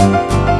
you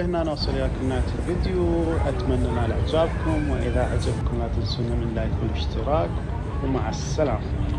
لهنا نوصل إلى نهاية الفيديو أتمنى نال إعجابكم وإذا عجبكم لا تنسونا من لايك والاشتراك ومع السلامة